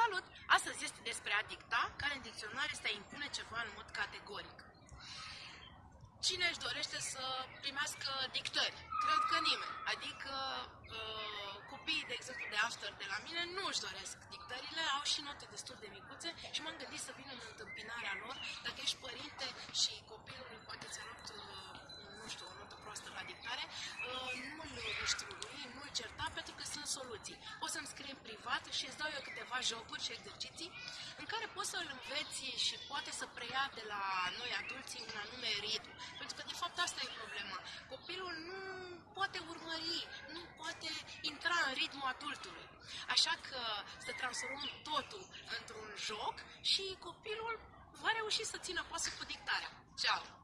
Salut! Astăzi este despre a dicta, care în dicționar este a impune ceva în mod categoric. Cine își dorește să primească dictări? Cred că nimeni. Adică uh, copiii, de exemplu, de after de la mine nu își doresc dictările, au și note destul de micuțe și m-am gândit să vin că sunt soluții. Poți să-mi scrii în privat și îți dau eu câteva jocuri și exerciții în care poți să-l înveți și poate să preia de la noi adulții un anume ritm. Pentru că, de fapt, asta e problema. Copilul nu poate urmări, nu poate intra în ritmul adultului. Așa că să transformăm totul într-un joc și copilul va reuși să țină pasul cu dictarea. Ciao!